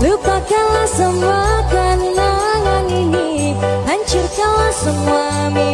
Lupakanlah semua kenangan ini. Hancurkanlah semua mimpi.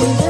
Kasih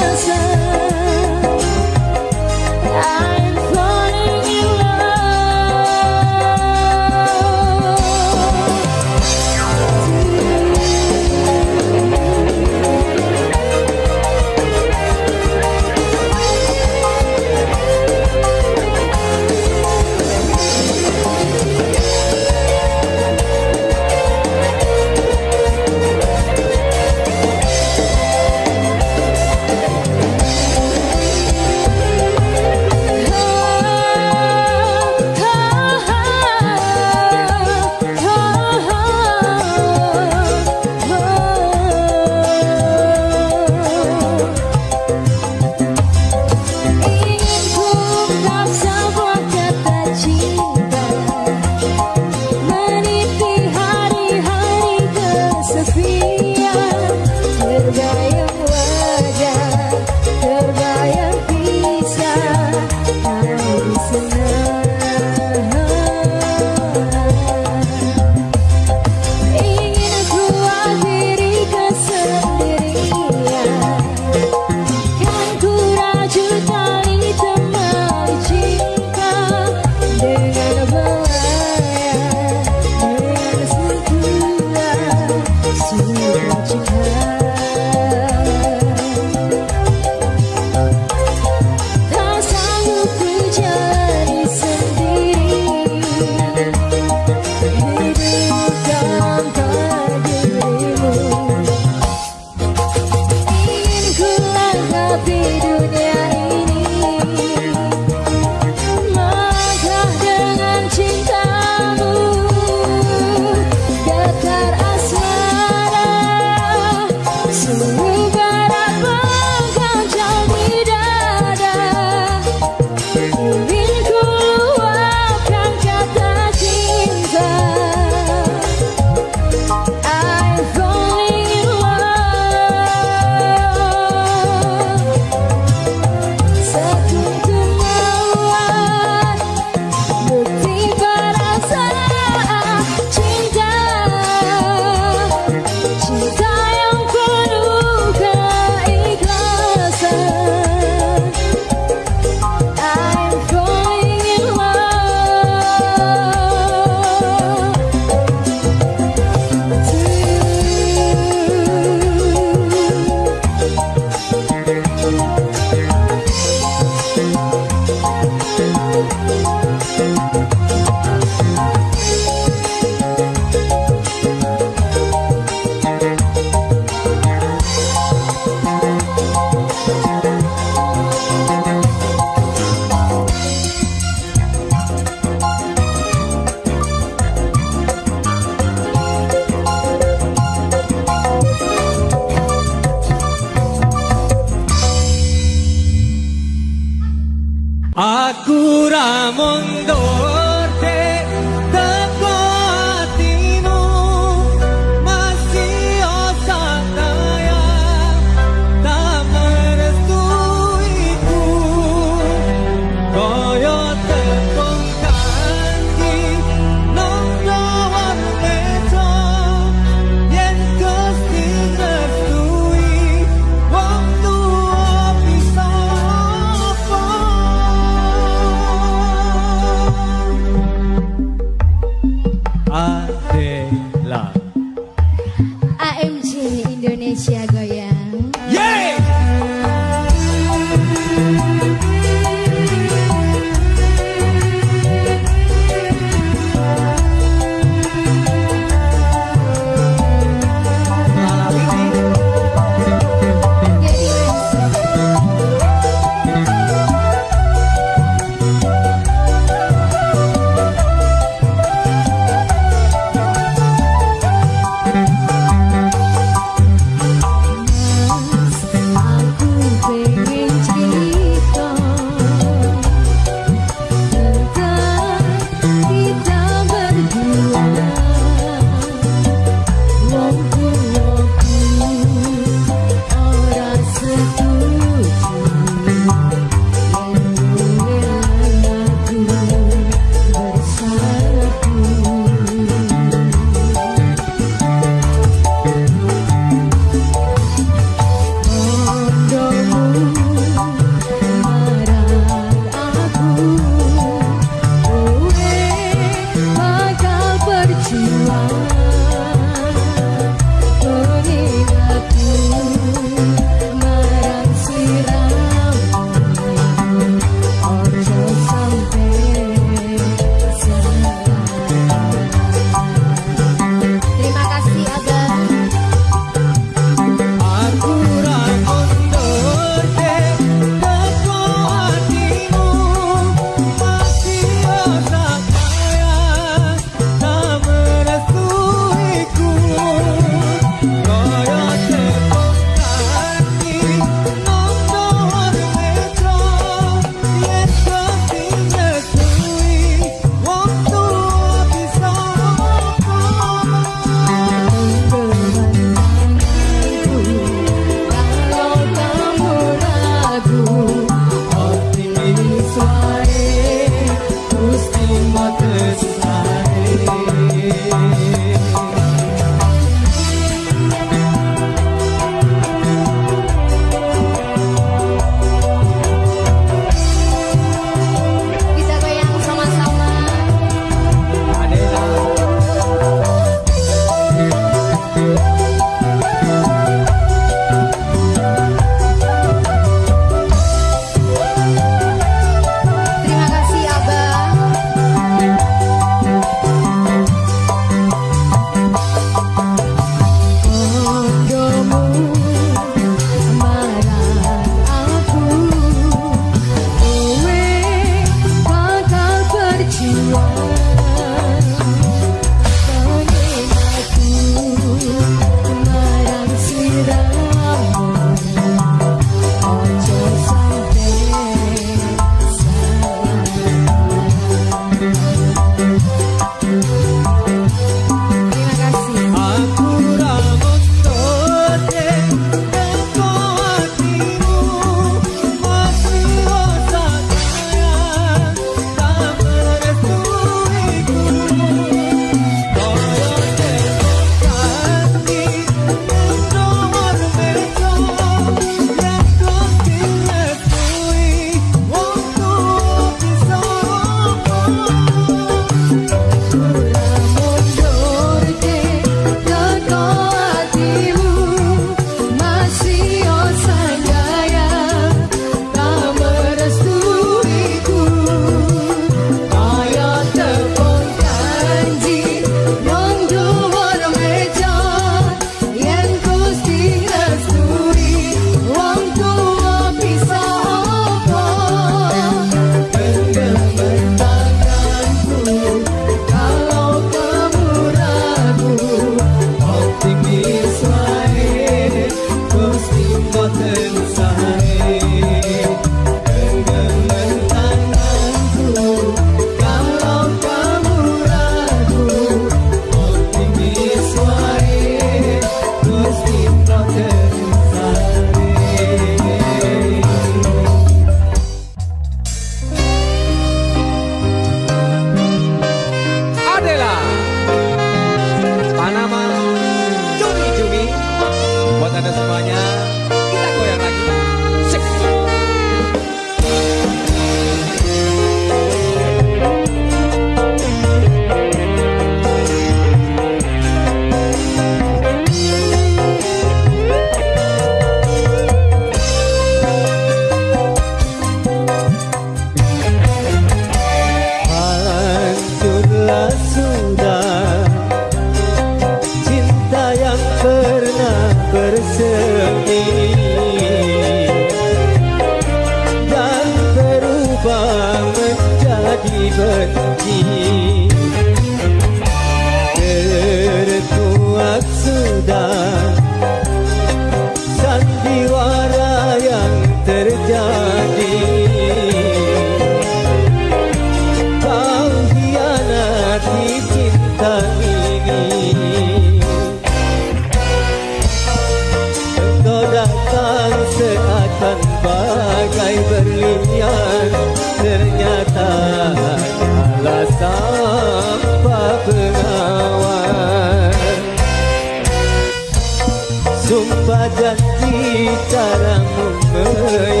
karamu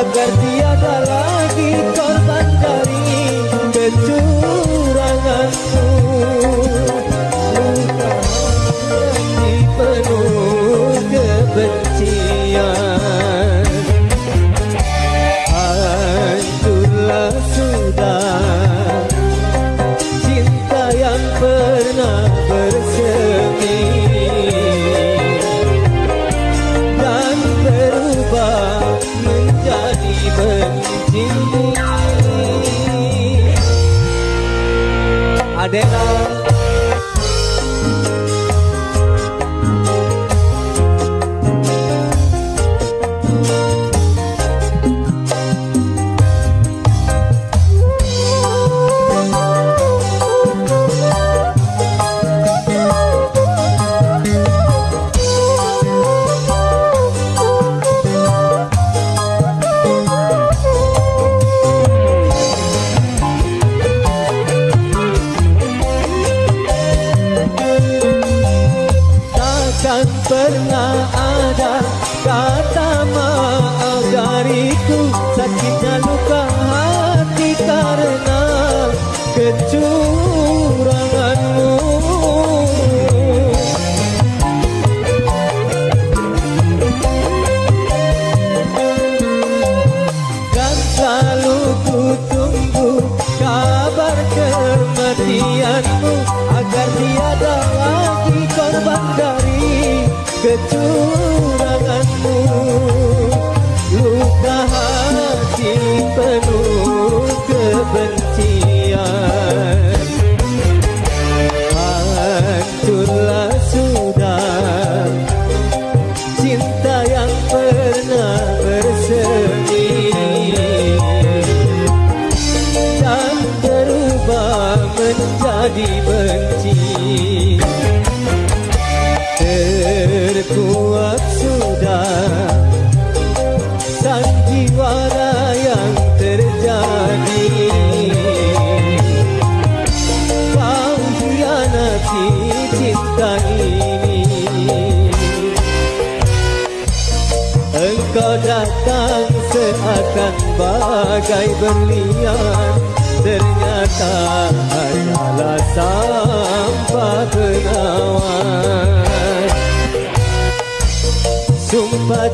Agar tiada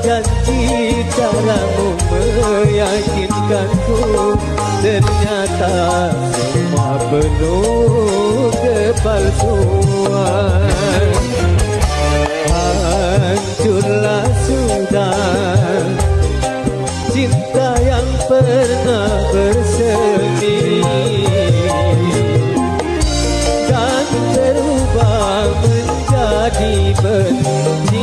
janji caramu meyakinkanku Ternyata semua penuh kepalsuan. Hancurlah sudah. Cinta yang pernah bersemi. Dan berubah menjadi benci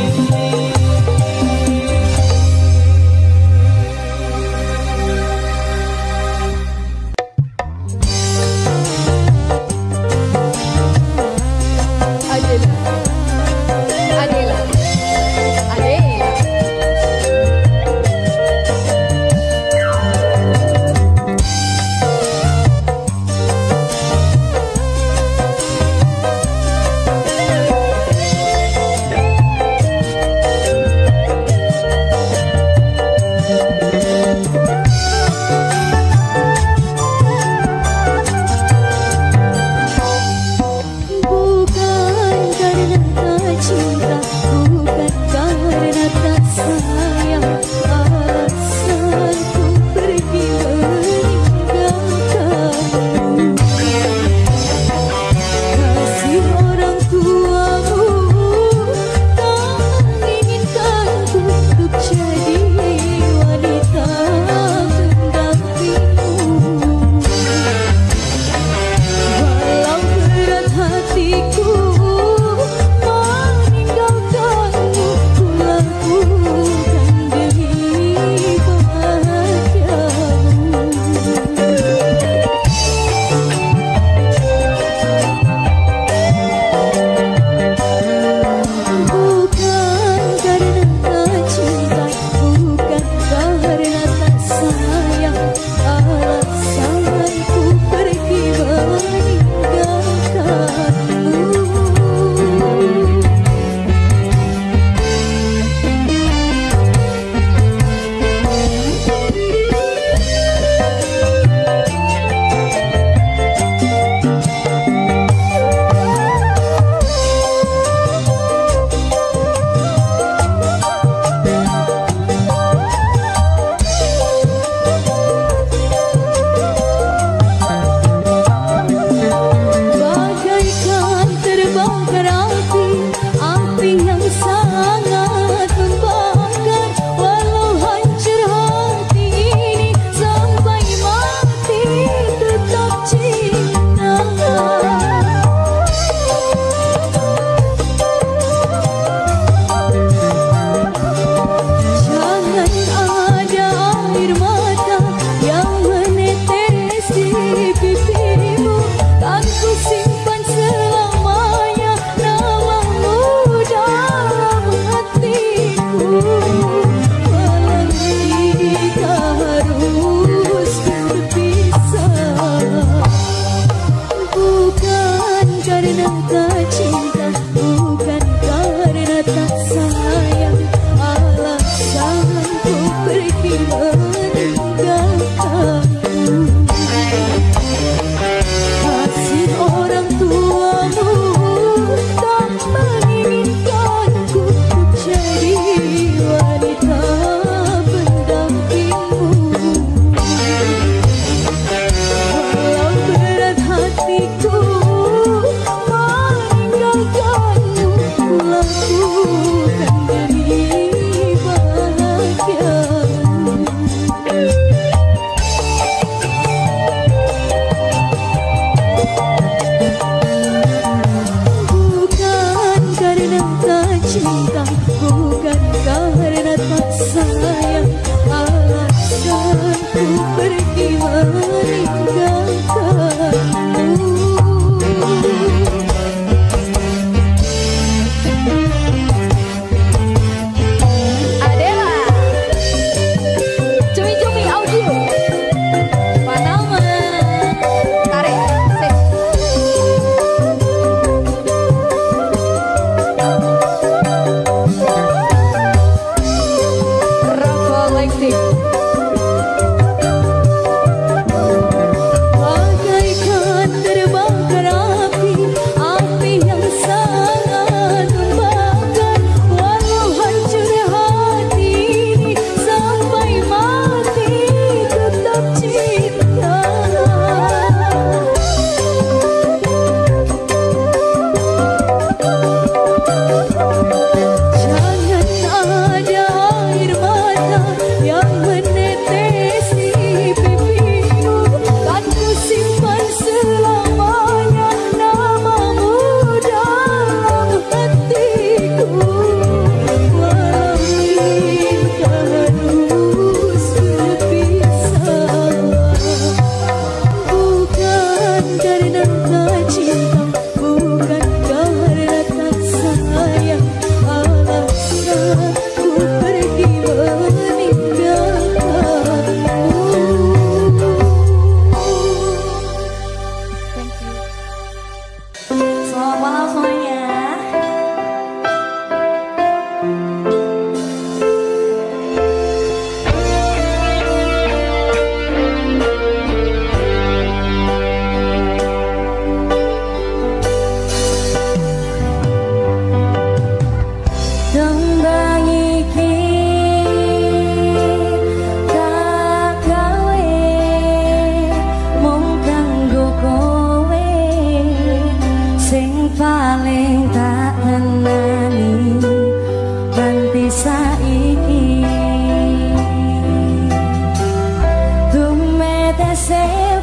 say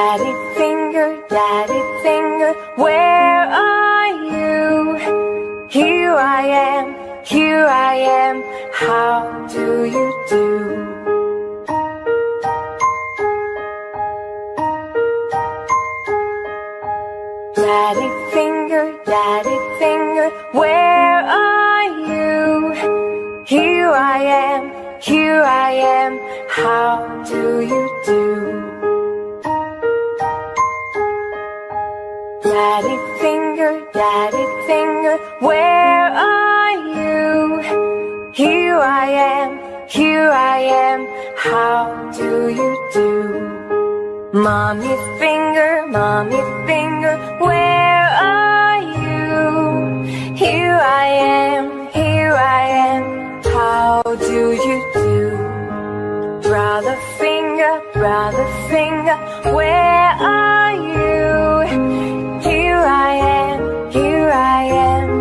Daddy finger, daddy finger, where are you? Here I am, here I am, how do you do? Daddy finger, daddy finger, where are you? Here I am, here I am, how do you do? Daddy finger, daddy finger, where are you? Here I am, here I am, how do you do? Mommy finger, mommy finger, where are you? Here I am, here I am, how do you do? Brother finger, brother finger, where are you? I am, here I am,